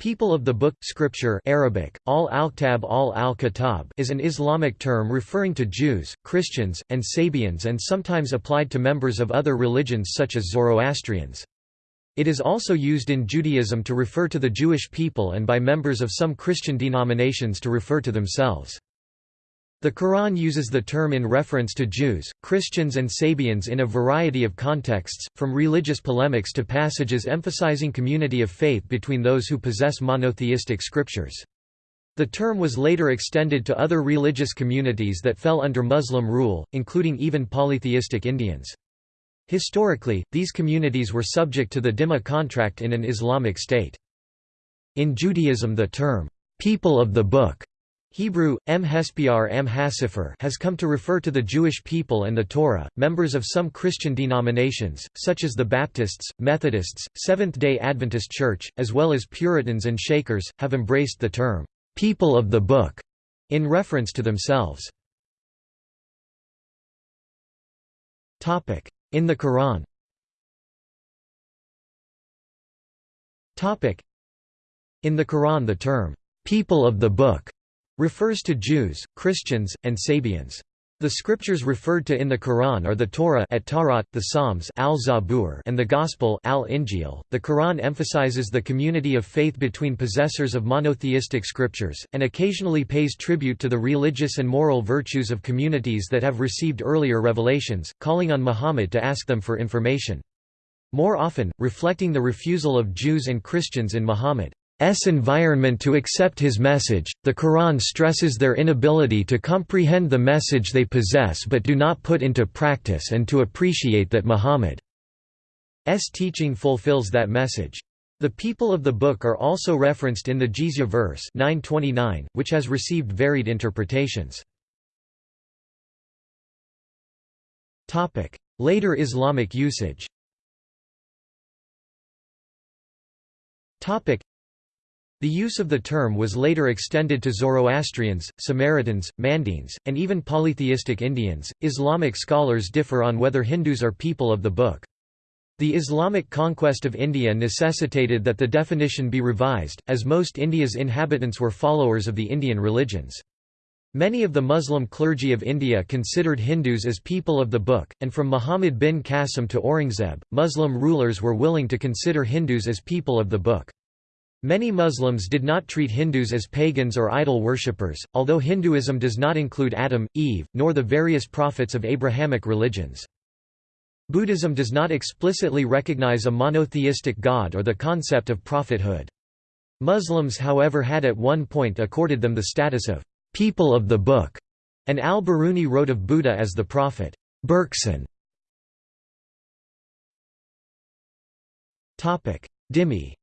People of the Book Scripture Arabic, Ahl al-Kitab al-al-Kitab is an Islamic term referring to Jews, Christians, and Sabians and sometimes applied to members of other religions such as Zoroastrians. It is also used in Judaism to refer to the Jewish people and by members of some Christian denominations to refer to themselves. The Quran uses the term in reference to Jews, Christians and Sabians in a variety of contexts, from religious polemics to passages emphasizing community of faith between those who possess monotheistic scriptures. The term was later extended to other religious communities that fell under Muslim rule, including even polytheistic Indians. Historically, these communities were subject to the Dhimma contract in an Islamic state. In Judaism the term, "'people of the Book' Hebrew, M. Hespiar Am HaSefer has come to refer to the Jewish people and the Torah. Members of some Christian denominations, such as the Baptists, Methodists, Seventh-day Adventist Church, as well as Puritans and Shakers, have embraced the term, "'people of the Book' in reference to themselves. In the Quran In the Quran the term, "'people of the Book' refers to Jews, Christians, and Sabians. The scriptures referred to in the Quran are the Torah at Tawrat, the Psalms al-Zabur and the Gospel al-Injil. The Quran emphasizes the community of faith between possessors of monotheistic scriptures, and occasionally pays tribute to the religious and moral virtues of communities that have received earlier revelations, calling on Muhammad to ask them for information. More often, reflecting the refusal of Jews and Christians in Muhammad. S environment to accept his message. The Quran stresses their inability to comprehend the message they possess but do not put into practice and to appreciate that Muhammad's teaching fulfills that message. The people of the book are also referenced in the Jizya verse 929, which has received varied interpretations. Later Islamic usage the use of the term was later extended to Zoroastrians, Samaritans, Mandaeans, and even polytheistic Indians. Islamic scholars differ on whether Hindus are people of the book. The Islamic conquest of India necessitated that the definition be revised, as most India's inhabitants were followers of the Indian religions. Many of the Muslim clergy of India considered Hindus as people of the book, and from Muhammad bin Qasim to Aurangzeb, Muslim rulers were willing to consider Hindus as people of the book. Many Muslims did not treat Hindus as pagans or idol worshippers, although Hinduism does not include Adam, Eve, nor the various prophets of Abrahamic religions. Buddhism does not explicitly recognize a monotheistic god or the concept of prophethood. Muslims however had at one point accorded them the status of «people of the book», and al-Biruni wrote of Buddha as the prophet Burxan. Dhimmi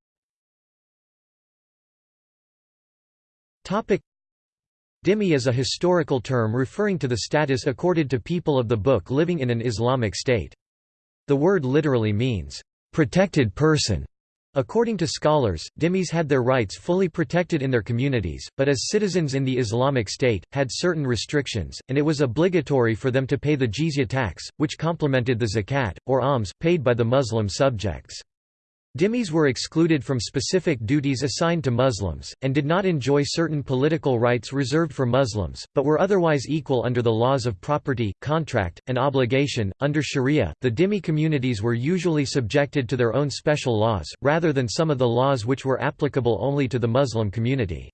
Dhimmi is a historical term referring to the status accorded to people of the book living in an Islamic state. The word literally means, "...protected person". According to scholars, dhimmis had their rights fully protected in their communities, but as citizens in the Islamic State, had certain restrictions, and it was obligatory for them to pay the jizya tax, which complemented the zakat, or alms, paid by the Muslim subjects. Dhimmis were excluded from specific duties assigned to Muslims, and did not enjoy certain political rights reserved for Muslims, but were otherwise equal under the laws of property, contract, and obligation. Under Sharia, the Dhimmi communities were usually subjected to their own special laws, rather than some of the laws which were applicable only to the Muslim community.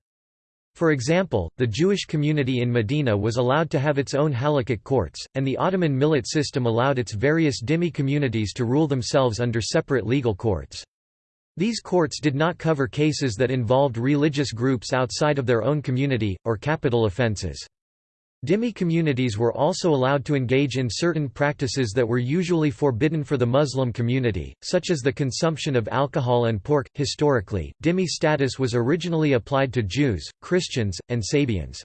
For example, the Jewish community in Medina was allowed to have its own halakhic courts, and the Ottoman millet system allowed its various dhimmi communities to rule themselves under separate legal courts. These courts did not cover cases that involved religious groups outside of their own community, or capital offences. Dhimmi communities were also allowed to engage in certain practices that were usually forbidden for the Muslim community, such as the consumption of alcohol and pork. Historically, dhimmi status was originally applied to Jews, Christians, and Sabians.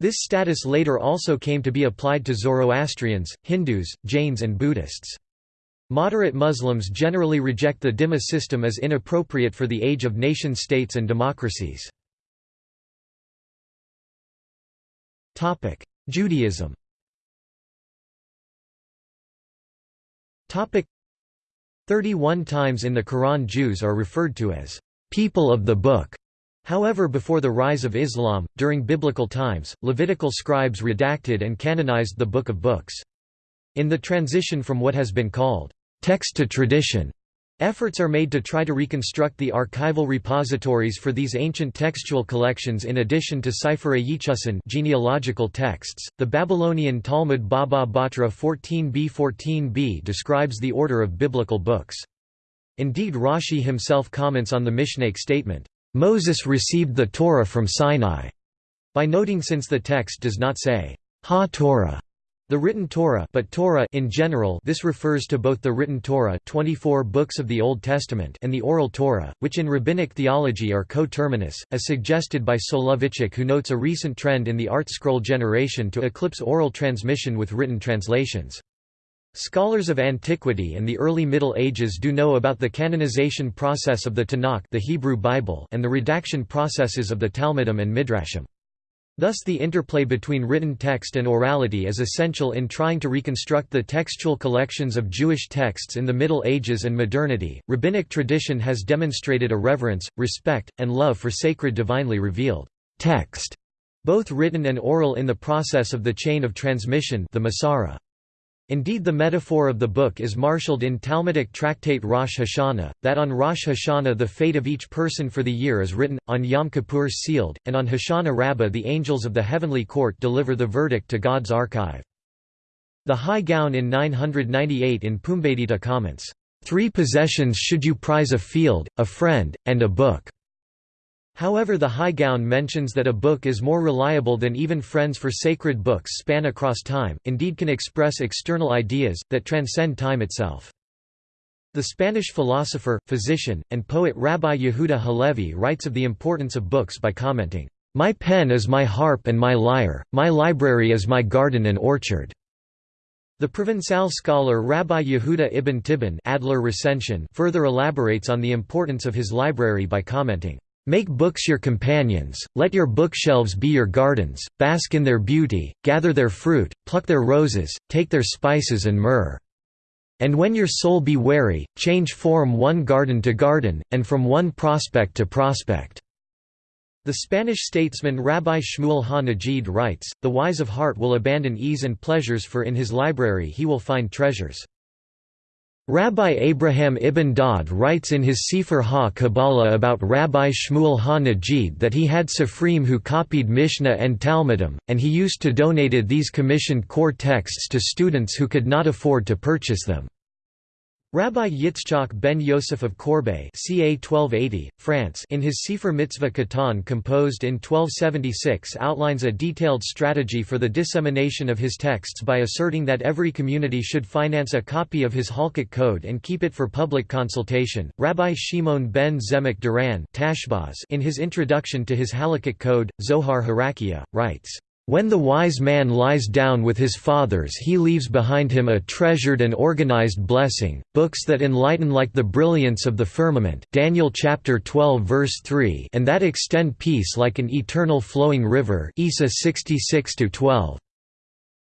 This status later also came to be applied to Zoroastrians, Hindus, Jains, and Buddhists. Moderate Muslims generally reject the Dhimma system as inappropriate for the age of nation-states and democracies. Judaism Thirty-one times in the Quran Jews are referred to as people of the book. However before the rise of Islam, during biblical times, Levitical scribes redacted and canonized the Book of Books. In the transition from what has been called text to tradition, Efforts are made to try to reconstruct the archival repositories for these ancient textual collections in addition to Sefer Yechusin genealogical texts. The Babylonian Talmud Baba Batra 14b 14b describes the order of biblical books. Indeed Rashi himself comments on the Mishnaic statement, "Moses received the Torah from Sinai," by noting since the text does not say, "Ha-Torah," The written Torah, but Torah in general, this refers to both the written Torah, 24 books of the Old Testament, and the oral Torah, which in rabbinic theology are coterminous, as suggested by Soloveitchik, who notes a recent trend in the ArtScroll generation to eclipse oral transmission with written translations. Scholars of antiquity and the early Middle Ages do know about the canonization process of the Tanakh, the Hebrew Bible, and the redaction processes of the Talmudim and Midrashim. Thus the interplay between written text and orality is essential in trying to reconstruct the textual collections of Jewish texts in the Middle Ages and modernity. Rabbinic tradition has demonstrated a reverence, respect, and love for sacred divinely revealed text, both written and oral in the process of the chain of transmission the Masorah. Indeed the metaphor of the book is marshalled in Talmudic tractate Rosh Hashanah, that on Rosh Hashanah the fate of each person for the year is written, on Yom Kippur sealed, and on Hoshana Rabbah the angels of the heavenly court deliver the verdict to God's archive. The Hai Gaon in 998 in Pumbedita comments, Three possessions should you prize a field, a friend, and a book. However the Hai Gaon mentions that a book is more reliable than even friends for sacred books span across time, indeed can express external ideas, that transcend time itself. The Spanish philosopher, physician, and poet Rabbi Yehuda Halevi writes of the importance of books by commenting, "...my pen is my harp and my lyre, my library is my garden and orchard." The Provençal scholar Rabbi Yehuda ibn Tibbon Adler Recension further elaborates on the importance of his library by commenting, Make books your companions, let your bookshelves be your gardens, bask in their beauty, gather their fruit, pluck their roses, take their spices and myrrh. And when your soul be weary, change form one garden to garden, and from one prospect to prospect." The Spanish statesman Rabbi Shmuel ha-Nagid writes, The wise of heart will abandon ease and pleasures for in his library he will find treasures. Rabbi Abraham ibn Daud writes in his Sefer ha-Kabbalah about Rabbi Shmuel ha-Nagid that he had Sifrim who copied Mishnah and Talmudim, and he used to donated these commissioned core texts to students who could not afford to purchase them. Rabbi Yitzchak ben Yosef of Corbeil ca 1280, France in his Sefer Mitzvah Katan composed in 1276 outlines a detailed strategy for the dissemination of his texts by asserting that every community should finance a copy of his Halakhic code and keep it for public consultation. Rabbi Shimon ben Zemah Duran in his introduction to his Halakhic code, Zohar Harakia, writes, when the wise man lies down with his fathers he leaves behind him a treasured and organized blessing, books that enlighten like the brilliance of the firmament Daniel chapter 12 verse 3 and that extend peace like an eternal flowing river Isa 66 12.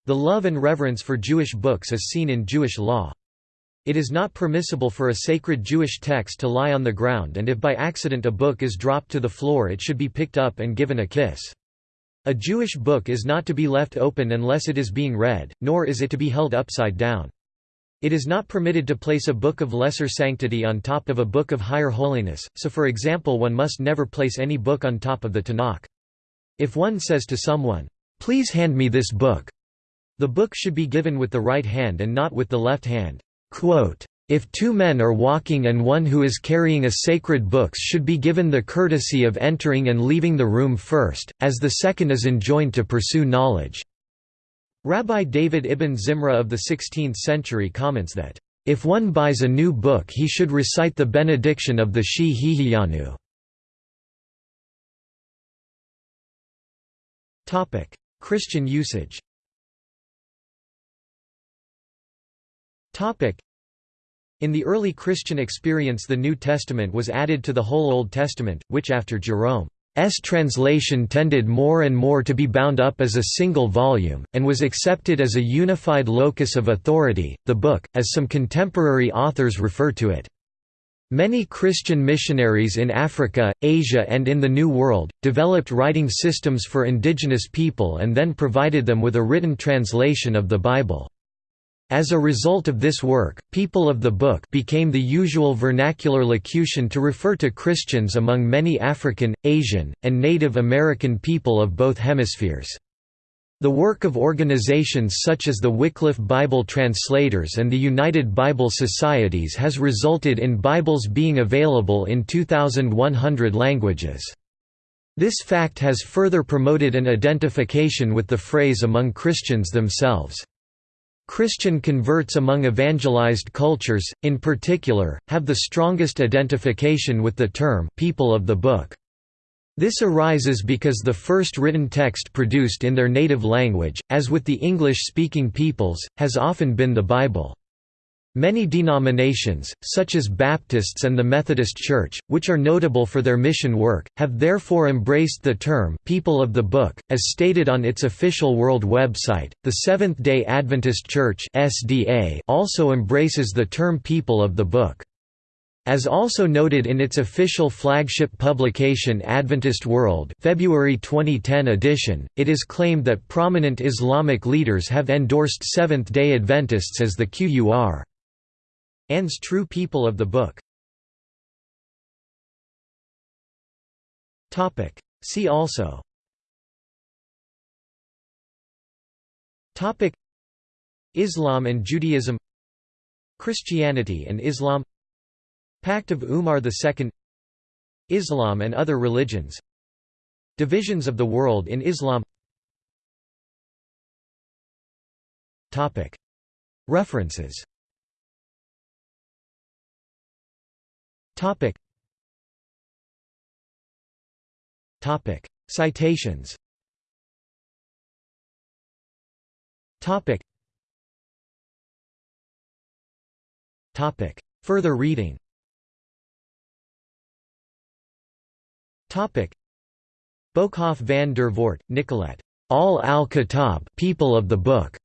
The love and reverence for Jewish books is seen in Jewish law. It is not permissible for a sacred Jewish text to lie on the ground and if by accident a book is dropped to the floor it should be picked up and given a kiss. A Jewish book is not to be left open unless it is being read, nor is it to be held upside down. It is not permitted to place a book of lesser sanctity on top of a book of higher holiness, so for example one must never place any book on top of the Tanakh. If one says to someone, "'Please hand me this book'", the book should be given with the right hand and not with the left hand. Quote, if two men are walking and one who is carrying a sacred books should be given the courtesy of entering and leaving the room first, as the second is enjoined to pursue knowledge." Rabbi David ibn Zimra of the 16th century comments that, "...if one buys a new book he should recite the benediction of the Shehecheyanu." Christian usage in the early Christian experience the New Testament was added to the whole Old Testament, which after Jerome's translation tended more and more to be bound up as a single volume, and was accepted as a unified locus of authority, the book, as some contemporary authors refer to it. Many Christian missionaries in Africa, Asia and in the New World, developed writing systems for indigenous people and then provided them with a written translation of the Bible. As a result of this work, people of the book became the usual vernacular locution to refer to Christians among many African, Asian, and Native American people of both hemispheres. The work of organizations such as the Wycliffe Bible Translators and the United Bible Societies has resulted in Bibles being available in 2,100 languages. This fact has further promoted an identification with the phrase among Christians themselves. Christian converts among evangelized cultures, in particular, have the strongest identification with the term people of the book. This arises because the first written text produced in their native language, as with the English-speaking peoples, has often been the Bible. Many denominations, such as Baptists and the Methodist Church, which are notable for their mission work, have therefore embraced the term «people of the book», as stated on its official world website. The Seventh-day Adventist Church also embraces the term «people of the book». As also noted in its official flagship publication Adventist World February 2010 edition, it is claimed that prominent Islamic leaders have endorsed Seventh-day Adventists as the Qur An's true people of the book. Topic. See also Topic. Islam and Judaism Christianity and Islam Pact of Umar II Islam and other religions Divisions of the world in Islam Topic. References Citations Topic. Topic. Further reading Topic. Boekhoff van der Voort, Nicolette. Ahl al-Kitab people of the Book.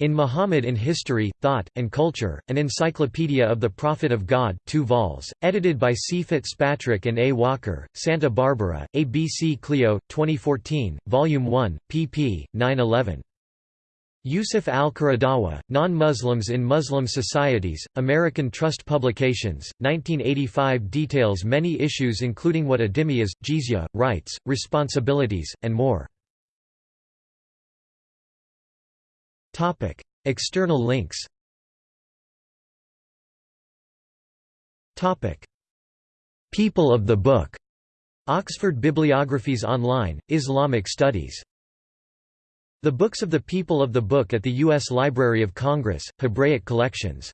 In Muhammad in History, Thought, and Culture, an Encyclopedia of the Prophet of God 2 vols, edited by C. Fitzpatrick and A. Walker, Santa Barbara, ABC Clio, 2014, Volume 1, pp. 9–11. Yusuf al-Qaradawi, Non-Muslims in Muslim Societies, American Trust Publications, 1985 details many issues including what a dhimmi is, jizya, rights, responsibilities, and more. External links. People of the Book, Oxford Bibliographies Online, Islamic Studies. The Books of the People of the Book at the U.S. Library of Congress, Hebraic Collections